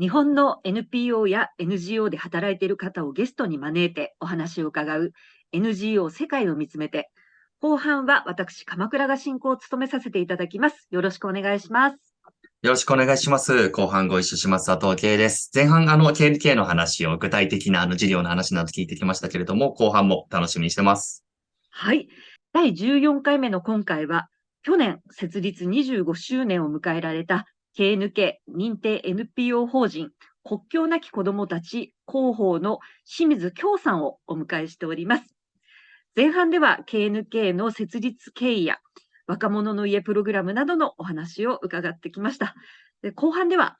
日本の NPO や NGO で働いている方をゲストに招いてお話を伺う NGO 世界を見つめて、後半は私、鎌倉が進行を務めさせていただきます。よろしくお願いします。よろしくお願いします。後半ご一緒します。佐藤圭です。前半、あの、KNK の話を、具体的な、あの、事業の話など聞いてきましたけれども、後半も楽しみにしてます。はい。第14回目の今回は、去年設立25周年を迎えられた KNK 認定 NPO 法人国境なき子どもたち広報の清水京さんをお迎えしております。前半では KNK の設立経緯や若者の家プログラムなどのお話を伺ってきました。で後半では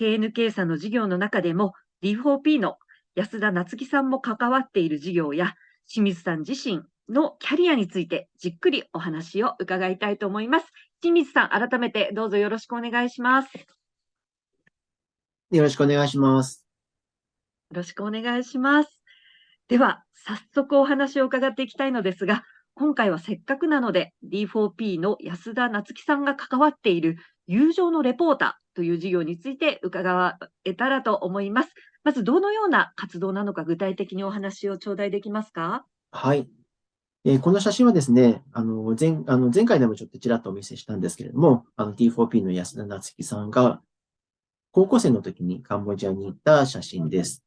KNK さんの事業の中でも D4P の安田夏樹さんも関わっている事業や清水さん自身のキャリアについてじっくりお話を伺いたいと思います。清水さん、改めてどうぞよろしくお願いします。よよろしくお願いします。ろしくお願いします。では、早速お話を伺っていきたいのですが、今回はせっかくなので D4P の安田夏樹さんが関わっている友情のレポーターという事業について伺えたらと思います。まずどのような活動なのか具体的にお話を頂戴できますか？はい。えこの写真はですね、あの前あの前回でもちょっとちらっとお見せしたんですけれども、あの T4P の安田夏樹さんが高校生の時にカンボジアに行った写真です。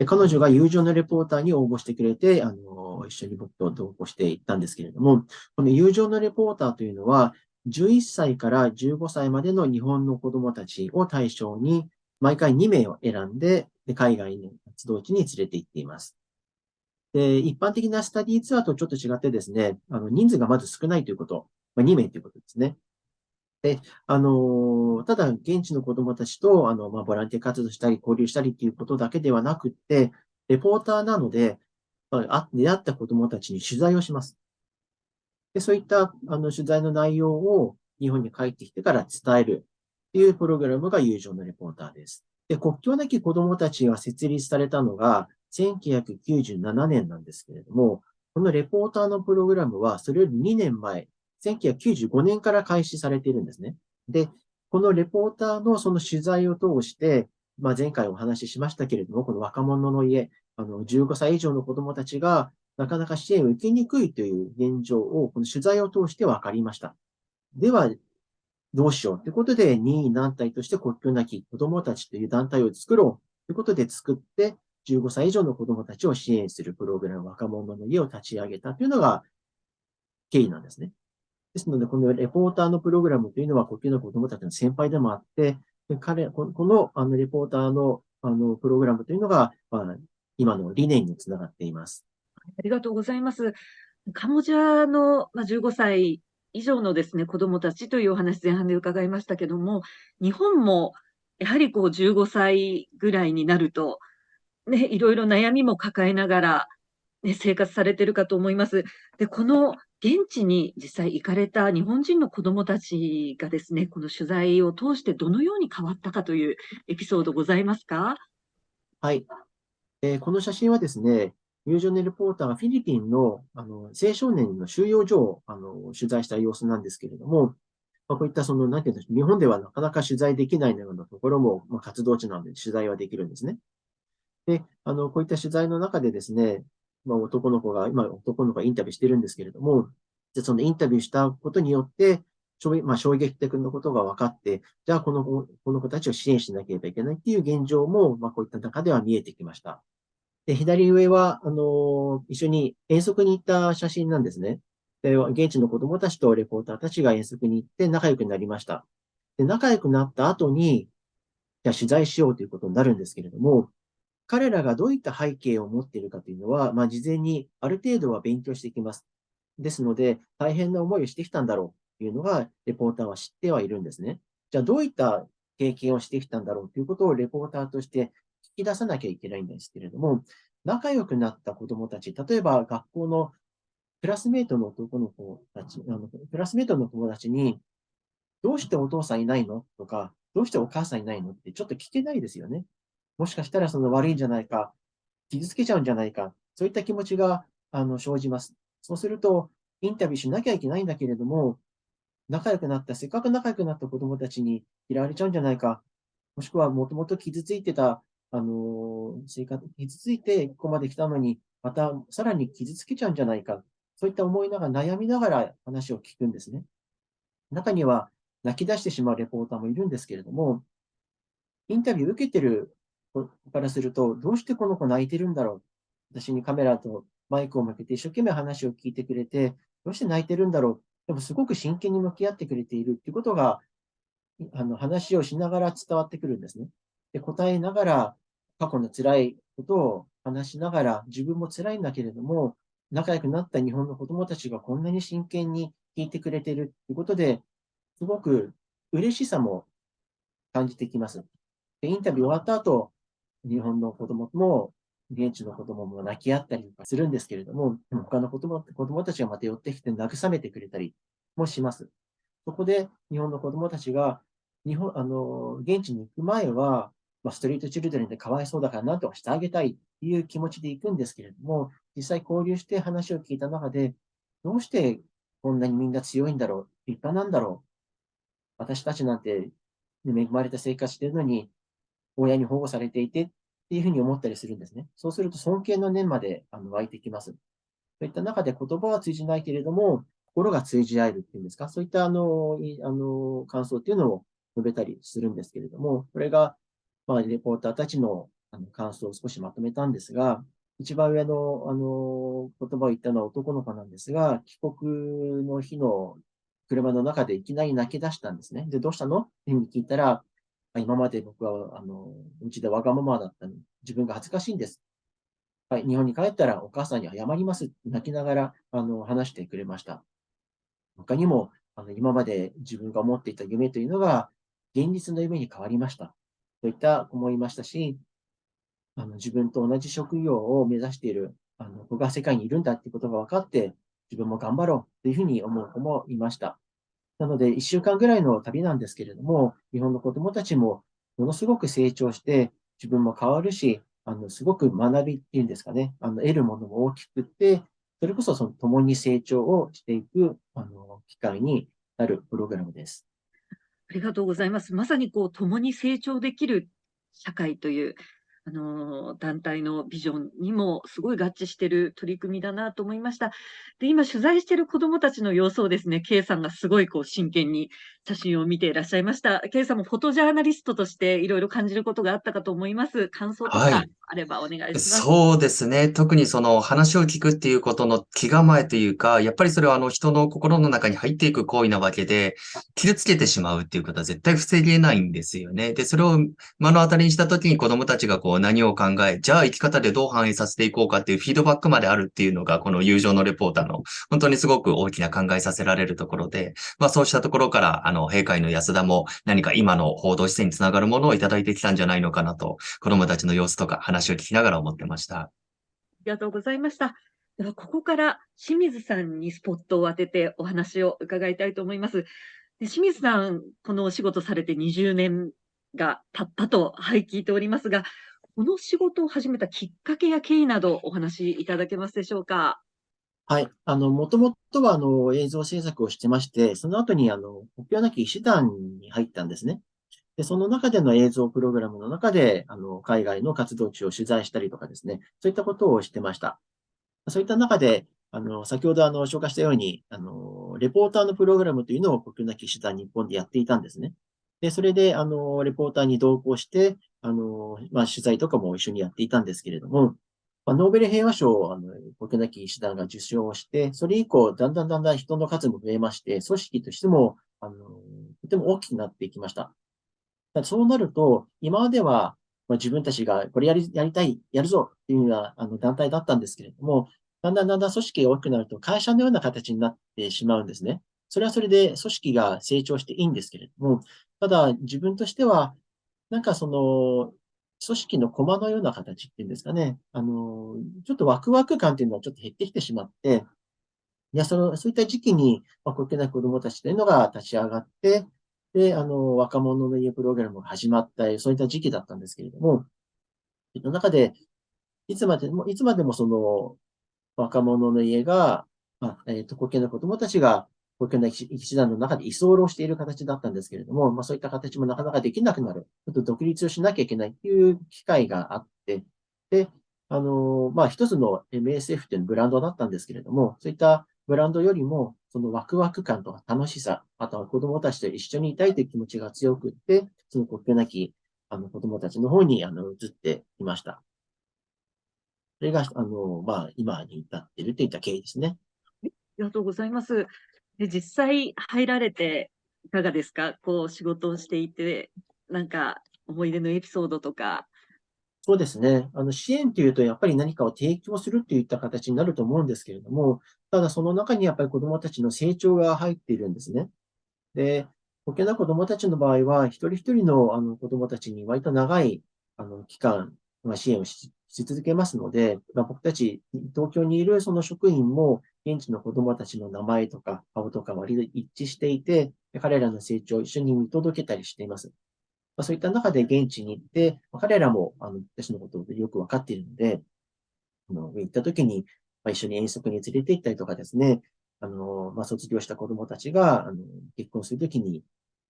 で彼女が友情のレポーターに応募してくれて、あの一緒に僕と同行していったんですけれども、この友情のレポーターというのは、11歳から15歳までの日本の子供たちを対象に、毎回2名を選んで、で海外の活動地に連れて行っています。で、一般的なスタディツアーとちょっと違ってですね、あの、人数がまず少ないということ、まあ、2名ということですね。で、あの、ただ、現地の子供たちと、あの、まあ、ボランティア活動したり、交流したりっていうことだけではなくって、レポーターなので、まあ出会った子供たちに取材をします。で、そういった、あの、取材の内容を日本に帰ってきてから伝えるっていうプログラムが友情のレポーターです。で、国境なき子供たちが設立されたのが、1997年なんですけれども、このレポーターのプログラムは、それより2年前、1995年から開始されているんですね。で、このレポーターのその取材を通して、まあ、前回お話ししましたけれども、この若者の家、あの、15歳以上の子供たちが、なかなか支援を受けにくいという現状を、この取材を通して分かりました。では、どうしようということで、任意団体として国境なき子供たちという団体を作ろうということで作って、15歳以上の子供たちを支援するプログラム、若者の家を立ち上げたというのが経緯なんですね。ですので、このレポーターのプログラムというのは、国境の子供たちの先輩でもあって、彼、このあのレポーターのあのプログラムというのが、まあ、今の理念につながっています。ありがとうございます。カンボジアの、まあ、15歳以上のですね、子どもたちというお話前半で伺いましたけども、日本もやはりこう15歳ぐらいになると、ね、いろいろ悩みも抱えながら、ね、生活されてるかと思います。で、この現地に実際行かれた日本人の子どもたちがですね、この取材を通してどのように変わったかというエピソードございますか？はい。えーこの写真はですね、友情のレポーターがフィリピンのあの青少年の収容所をあの取材した様子なんですけれども、まあ、こういったその、なんていうんでしょう、日本ではなかなか取材できないようなところも、まあ、活動地なので取材はできるんですね。で、あの、こういった取材の中でですね、まあ、男の子が、今男の子がインタビューしてるんですけれども、でそのインタビューしたことによって、衝撃まあ、衝撃的なことが分かって、じゃあこの子この子たちを支援しなければいけないっていう現状も、まあ、こういった中では見えてきました。で、左上は、あの、一緒に遠足に行った写真なんですね。で、現地の子供たちとレポーターたちが遠足に行って仲良くなりました。で、仲良くなった後に、じゃあ取材しようということになるんですけれども、彼らがどういった背景を持っているかというのは、まあ、事前にある程度は勉強してきます。ですので、大変な思いをしてきたんだろうというのが、レポーターは知ってはいるんですね。じゃあ、どういった経験をしてきたんだろうということをレポーターとして聞き出さなきゃいけないんですけれども、仲良くなった子供たち、例えば学校のクラスメートの男の子たち、あのクラスメートの友達に、どうしてお父さんいないの？とか、どうしてお母さんいないの？ってちょっと聞けないですよね。もしかしたらその悪いんじゃないか、傷つけちゃうんじゃないか、そういった気持ちがあの生じます。そうすると、インタビューしなきゃいけないんだけれども、仲良くなった、せっかく仲良くなった子供たちに嫌われちゃうんじゃないか、もしくはもともと傷ついてた、あの、生活、傷ついてここまで来たのに、またさらに傷つけちゃうんじゃないか。そういった思いながら、悩みながら話を聞くんですね。中には泣き出してしまうレポーターもいるんですけれども、インタビュー受けてるからすると、どうしてこの子泣いてるんだろう？私にカメラとマイクを向けて一生懸命話を聞いてくれて、どうして泣いてるんだろう？でもすごく真剣に向き合ってくれているっていうことが、あの話をしながら伝わってくるんですね。で、答えながら、過去の辛いことを話しながら、自分も辛いんだけれども、仲良くなった日本の子供たちがこんなに真剣に聞いてくれているということで、すごく嬉しさも感じてきます。で、インタビュー終わった後、日本の子供も、現地の子供も泣き合ったりとかするんですけれども、他の子供子供たちがまた寄ってきて慰めてくれたりもします。そこで日本の子供たちが、日本、あの、現地に行く前は、まあ、ストリートチルドレンでかわいそうだから何とかしてあげたいっていう気持ちで行くんですけれども、実際交流して話を聞いた中で、どうしてこんなにみんな強いんだろう立派なんだろう私たちなんて恵まれた生活してるのに、親に保護されていてっていうふうに思ったりするんですね。そうすると尊敬の念まであの湧いてきます。そういった中で言葉は通じないけれども、心が通じ合えるっていうんですか、そういったあの、あの、感想っていうのを述べたりするんですけれども、これが、まあ、レポーターたちのあの感想を少しまとめたんですが、一番上の、あの、言葉を言ったのは男の子なんですが、帰国の日の車の中でいきなり泣き出したんですね。で、どうしたの？って聞いたら、今まで僕は、あの、うちでわがままだったのに、自分が恥ずかしいんです。はい、日本に帰ったらお母さんに謝ります。泣きながら、あの、話してくれました。他にも、あの、今まで自分が思っていた夢というのが、現実の夢に変わりました。といった思いましたし、あの、自分と同じ職業を目指している、あの、子が世界にいるんだってことが分かって、自分も頑張ろうというふうに思う子もいました。なので、1週間ぐらいの旅なんですけれども、日本の子供たちもものすごく成長して、自分も変わるし、あの、すごく学びっていうんですかね、あの、得るものも大きくって、それこそその共に成長をしていく、あの、機会になるプログラムです。ありがとうございます。まさにこう、共に成長できる社会という、あの、団体のビジョンにもすごい合致している取り組みだなと思いました。で、今取材している子供たちの様子をですね、K さんがすごいこう真剣に写真を見ていらっしゃいました。K さんもフォトジャーナリストとしていろいろ感じることがあったかと思います。感想とかあればお願いします。そうですね。特にその話を聞くっていうことの気構えというか、やっぱりそれはあの人の心の中に入っていく行為なわけで、傷つけてしまうっていうことは絶対防げないんですよね。で、それを目の当たりにしたときに子供たちがこう何を考え、じゃあ生き方でどう反映させていこうかっていうフィードバックまであるっていうのが、この友情のレポーターの本当にすごく大きな考えさせられるところで、まあそうしたところから、の、閉会の安田も何か今の報道姿勢につながるものをいただいてきたんじゃないのかなと、子供たちの様子とか話を聞きながら思ってました。ありがとうございました。では、ここから清水さんにスポットを当ててお話を伺いたいと思います。で清水さん、このお仕事されて20年が経ったと、はい、聞いておりますが、この仕事を始めたきっかけや経緯などお話しいただけますでしょうか？はい。あの、もともとは、あの、映像制作をしてまして、その後に、あの、国境なき医師団に入ったんですね。で、その中での映像プログラムの中で、あの、海外の活動地を取材したりとかですね、そういったことをしてました。そういった中で、あの、先ほどあの、紹介したように、あの、レポーターのプログラムというのを国境なき医師団日本でやっていたんですね。で、それで、あの、レポーターに同行して、あの、まあ、取材とかも一緒にやっていたんですけれども、ま、ノーベル平和賞を、あの、国なき医師団が受賞して、それ以降、だんだんだんだん人の数も増えまして、組織としても、あの、とても大きくなっていきました。そうなると、今までは、まあ、自分たちがこれやり、やりたい、やるぞっていうようなあの団体だったんですけれども、だんだんだんだん組織が大きくなると会社のような形になってしまうんですね。それはそれで組織が成長していいんですけれども、ただ自分としては、なんかその、組織の駒のような形っていうんですかね。あの、ちょっとワクワク感っていうのはちょっと減ってきてしまって、いや、その、そういった時期に、まあ、国境な子供たちというのが立ち上がって、で、あの、若者の家プログラムが始まったり、そういった時期だったんですけれども、その中で、いつまでも、いつまでもその、若者の家が、まあ、えっ、ー、と、国境の子供たちが、国境なき一団の中で居候している形だったんですけれども、まあそういった形もなかなかできなくなる。ちょっと独立をしなきゃいけないっていう機会があって、で、あの、まあ一つの MSF っていうブランドだったんですけれども、そういったブランドよりも、そのワクワク感とか楽しさ、あとは子供たちと一緒にいたいという気持ちが強くって、その国境なきあの子供たちの方にあの移っていました。それが、あの、まあ、今に至っているといった経緯ですね。ありがとうございます。で、実際入られていかがですか？こう仕事をしていて、なんか思い出のエピソードとか。そうですね。あの、支援というと、やっぱり何かを提供するといった形になると思うんですけれども、ただその中にやっぱり子供たちの成長が入っているんですね。で、保険な子供たちの場合は、一人一人のあの子供たちに割と長いあの期間、まあ、支援をしし続けますので、まあ、僕たち、東京にいるその職員も、現地の子供たちの名前とか顔とか割と一致していて、彼らの成長を一緒に見届けたりしています。まあ、そういった中で現地に行って、まあ、彼らもあの私のことをよくわかっているので、あの行った時に、まあ、一緒に遠足に連れて行ったりとかですね、あの、まあ、卒業した子供たちが、あの、結婚するときに、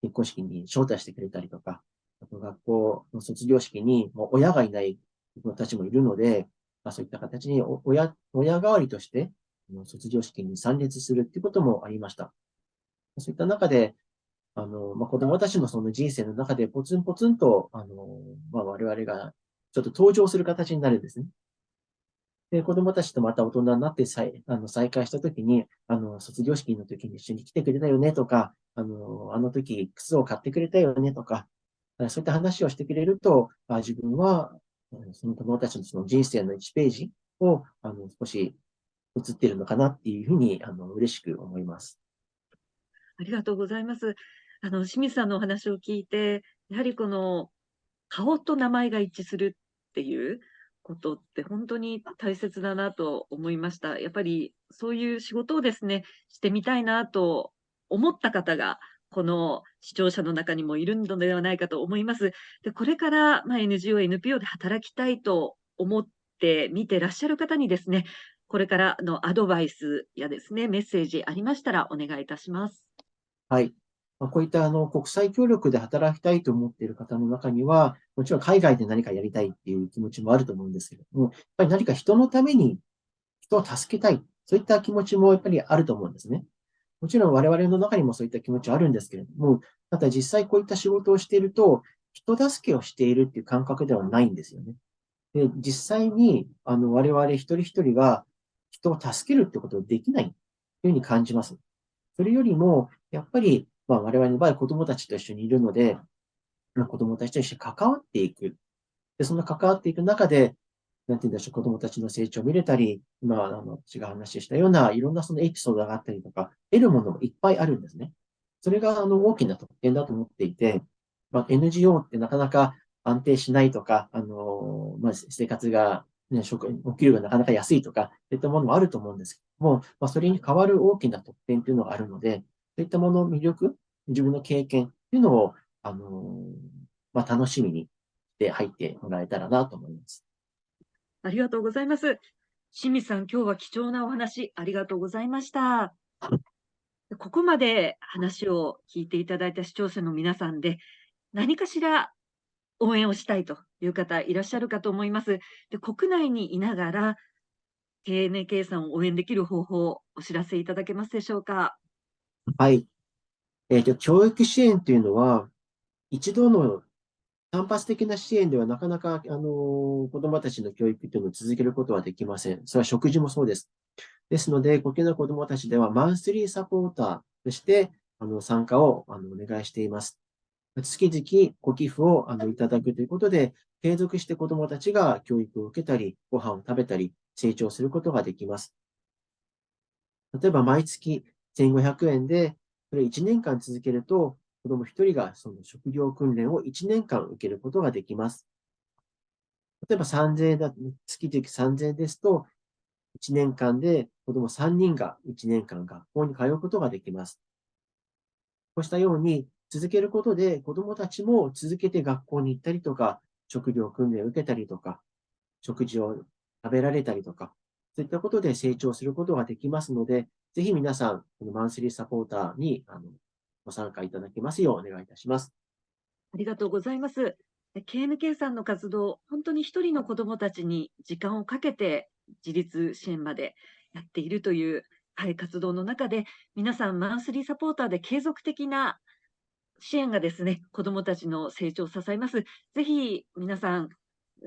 結婚式に招待してくれたりとか、あと学校の卒業式に、もう親がいない子たちもいるので、まあ、そういった形に親、親代わりとして、卒業式に参列するっていうこともありました。そういった中で、あの、まあ、子供たちのその人生の中でポツンポツンと、あの、まあ、我々がちょっと登場する形になるんですね。で、子供たちとまた大人になって再あの再会したときに、あの、卒業式の時に一緒に来てくれたよねとか、あの、あの時靴を買ってくれたよねとか、そういった話をしてくれると、あ自分は、その子供たちのその人生の1ページを、あの、少し映っているのかなっていうふうに、あの、嬉しく思います。ありがとうございます。あの、清水さんのお話を聞いて、やはりこの、顔と名前が一致するっていう、ことって本当に大切だなと思いました。やっぱりそういう仕事をですね、してみたいなと思った方が、この視聴者の中にもいるのではないかと思います。で、これから、まあ NGO、NPO で働きたいと思って見てらっしゃる方にですね、これからのアドバイスやですね、メッセージありましたらお願いいたします。はい。まあ、こういったあの国際協力で働きたいと思っている方の中には、もちろん海外で何かやりたいっていう気持ちもあると思うんですけれども、やっぱり何か人のために人を助けたい、そういった気持ちもやっぱりあると思うんですね。もちろん我々の中にもそういった気持ちはあるんですけれども、ただ実際こういった仕事をしていると、人助けをしているっていう感覚ではないんですよね。で、実際に、あの、我々一人一人が人を助けるってことをできないというふうに感じます。それよりも、やっぱりまあ、我々の場合、子供たちと一緒にいるので、子供たちと一緒に関わっていく。で、その関わっていく中で、なんて言うんでしょう、子供たちの成長を見れたり、今、あの、私が話したような、いろんなそのエピソードがあったりとか、得るものもいっぱいあるんですね。それが、あの、大きな特典だと思っていて、まあ、NGO ってなかなか安定しないとか、あの、まあ、生活が、ね、食、お給料がなかなか安いとか、そういったものもあると思うんですけども、まあ、それに代わる大きな特典というのがあるので、そういったものの魅力、自分の経験っていうのを、あのまあ、楽しみにして入ってもらえたらなと思います。ありがとうございます。清水さん、今日は貴重なお話ありがとうございました。ここまで話を聞いていただいた視聴者の皆さんで、何かしら応援をしたいという方いらっしゃるかと思います。で国内にいながら、KNK さんを応援できる方法をお知らせいただけますでしょうか？はい。えっ、と、教育支援というのは、一度の単発的な支援ではなかなか、あの、子供たちの教育というのを続けることはできません。それは食事もそうです。ですので、ご家の子供たちではマンスリーサポーターとして、あの、参加をあのお願いしています。月々ご寄付をあのいただくということで、継続して子供たちが教育を受けたり、ご飯を食べたり、成長することができます。例えば、毎月1500円でそれ1年間続けると、子供1人がその職業訓練を1年間受けることができます。例えば3000円だ、月々3000円ですと、1年間で子供3人が1年間学校に通うことができます。こうしたように続けることで子供たちも続けて学校に行ったりとか、職業訓練を受けたりとか、食事を食べられたりとか、そういったことで成長することができますので、ぜひ皆さん、このマンスリーサポーターにあのご参加いただけますようお願いいたします。ありがとうございます。KNK さんの活動、本当に一人の子どもたちに時間をかけて自立支援までやっているという、はい、活動の中で、皆さんマンスリーサポーターで継続的な支援がですね、子どもたちの成長を支えます。ぜひ皆さん、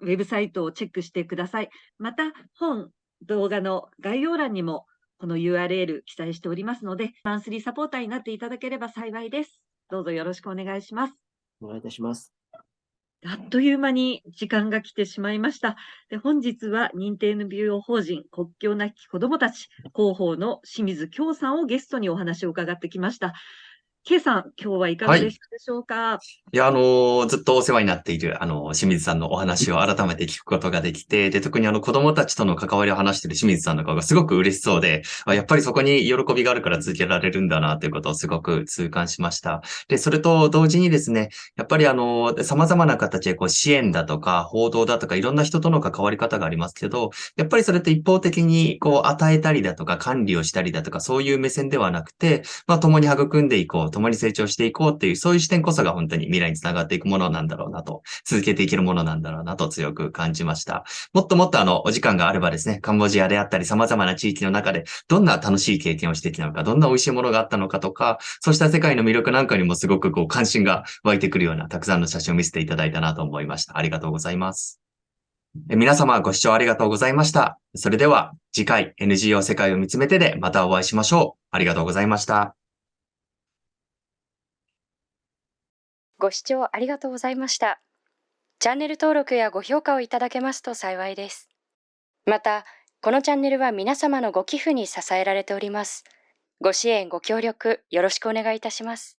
ウェブサイトをチェックしてください。また、本、動画の概要欄にもこの URL 記載しておりますので、マンスリーサポーターになっていただければ幸いです。どうぞよろしくお願いします。お願いいたします。あっという間に時間が来てしまいました。で本日は認定 NPO 法人国境なき子どもたち広報の清水京さんをゲストにお話を伺ってきました。K さん、今日はいかがでしたでしょうか、いや、あの、ずっとお世話になっている、あの、清水さんのお話を改めて聞くことができて、で、特にあの、子供たちとの関わりを話している清水さんの顔がすごく嬉しそうで、あやっぱりそこに喜びがあるから続けられるんだな、ということをすごく痛感しました。で、それと同時にですね、やっぱりあの、様々な形でこう支援だとか、報道だとか、いろんな人との関わり方がありますけど、やっぱりそれって一方的にこう、与えたりだとか、管理をしたりだとか、そういう目線ではなくて、まあ、共に育んでいこう、共に成長していこうっていう、そういう視点こそが本当に未来につながっていくものなんだろうなと、続けていけるものなんだろうなと強く感じました。もっともっとあの、お時間があればですね、カンボジアであったり様々な地域の中で、どんな楽しい経験をしてきたのか、どんな美味しいものがあったのかとか、そうした世界の魅力なんかにもすごくこう、関心が湧いてくるような、たくさんの写真を見せていただいたなと思いました。ありがとうございます。皆様ご視聴ありがとうございました。それでは次回 NGO 世界を見つめてでまたお会いしましょう。ありがとうございました。ご視聴ありがとうございました。チャンネル登録やご評価をいただけますと幸いです。また、このチャンネルは皆様のご寄付に支えられております。ご支援、ご協力、よろしくお願いいたします。